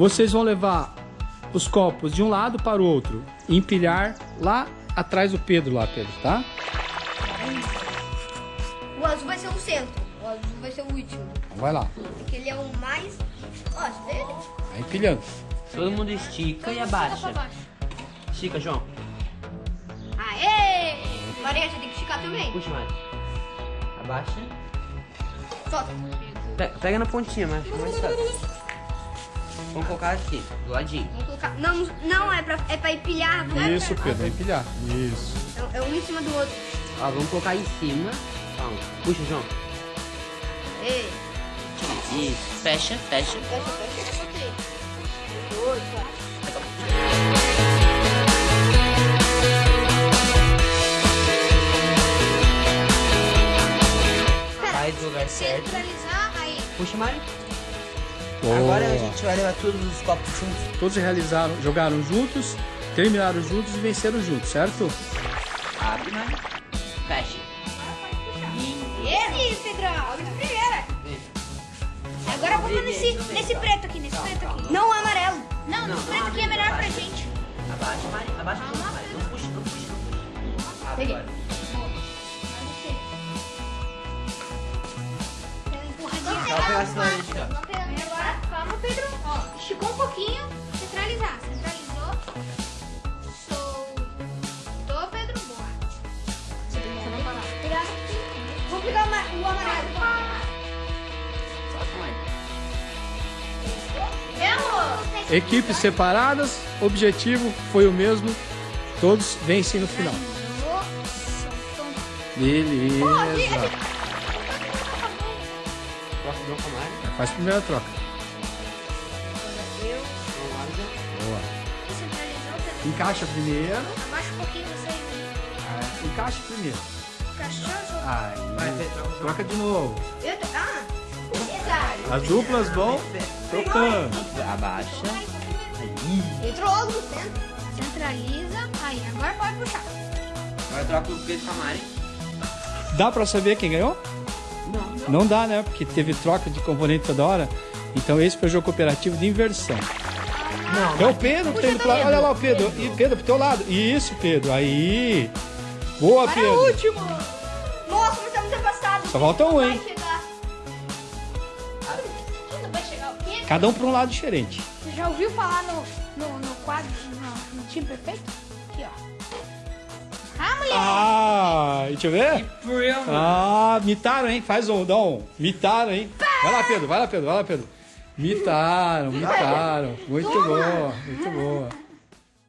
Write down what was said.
Vocês vão levar os copos de um lado para o outro e empilhar lá atrás do Pedro, lá, Pedro, tá? O azul vai ser o centro. O azul vai ser o último. Então vai lá. Porque ele é o mais. Ó, você vê ele? Vai empilhando. Todo mundo estica e abaixa. Estica, João. Aê! Maria, você tem que esticar também. Puxa, Mari. Abaixa. Solta. Pe- Pega na pontinha, mas fica mais fácil. Vamos colocar aqui, do ladinho. Vamos colocar. Não, não é pra, é pra empilhar. não é Isso, pra- Pedro, vai empilhar. Isso. É, é um em cima do outro. Ó, vamos colocar em cima. Calma. Puxa, João. Ei. Isso. Fecha, fecha. Fecha, fecha. Dois, quatro. Faz do lugar certo. Centralizar, aí. Puxa, Mari. Boa. Agora a gente vai levar todos os copos juntos. Todos realizaram, jogaram juntos, terminaram juntos e venceram juntos, certo? Abre, Mari. Fecha. Esse, Pedrão. De primeira. Agora vamos nesse, nesse preto aqui, nesse preto aqui. Não o amarelo. Não, Não, preto aqui é abre, melhor pra gente. Abaixa, Mari. Abaixa. Não puxa, não puxa, não puxa. Abre Peguei. agora. Pegar. Agora, vamos, Pedro. Ó, esticou um pouquinho. Centralizar. Centralizou. Soltou, Pedro. Boa. Pegar. Vou pegar o amarelo. Equipes separadas, objetivo foi o mesmo, todos vencem no final. Beleza. Com Mari. Faz a primeira troca. Eu. Boa. Encaixa primeiro. Abaixa um pouquinho você. Ah, Encaixa primeiro. Aí. Troca de novo. Eu tô... Ah. Exato. As duplas vão trocando. Abaixa. Entrou logo no centro. Centraliza. Aí, agora pode puxar. Agora troca o Pedro com a Mari. Dá pra saber quem ganhou? Não. Não dá, né? Porque teve troca de componente toda hora. Então esse foi o jogo cooperativo de inversão. Não, É o Pedro que tem do outro lado. Olha lá o Pedro. E Pedro pro teu lado. Isso, Pedro. Aí. Boa, Para o Pedro. último. Nossa, mas estamos afastados. Só falta um, hein? Quê? Cada um pra um lado diferente. Você já ouviu falar no, no, no quadro, no, no time perfeito? Aqui, ó. Ah, mulher! Ah, deixa eu ver. Ah, mitaram, hein? Faz um, dá um. Mitaram, hein? Vai lá, Pedro. Vai lá, Pedro. Vai lá, Pedro. Mitaram, mitaram. Muito boa, muito boa.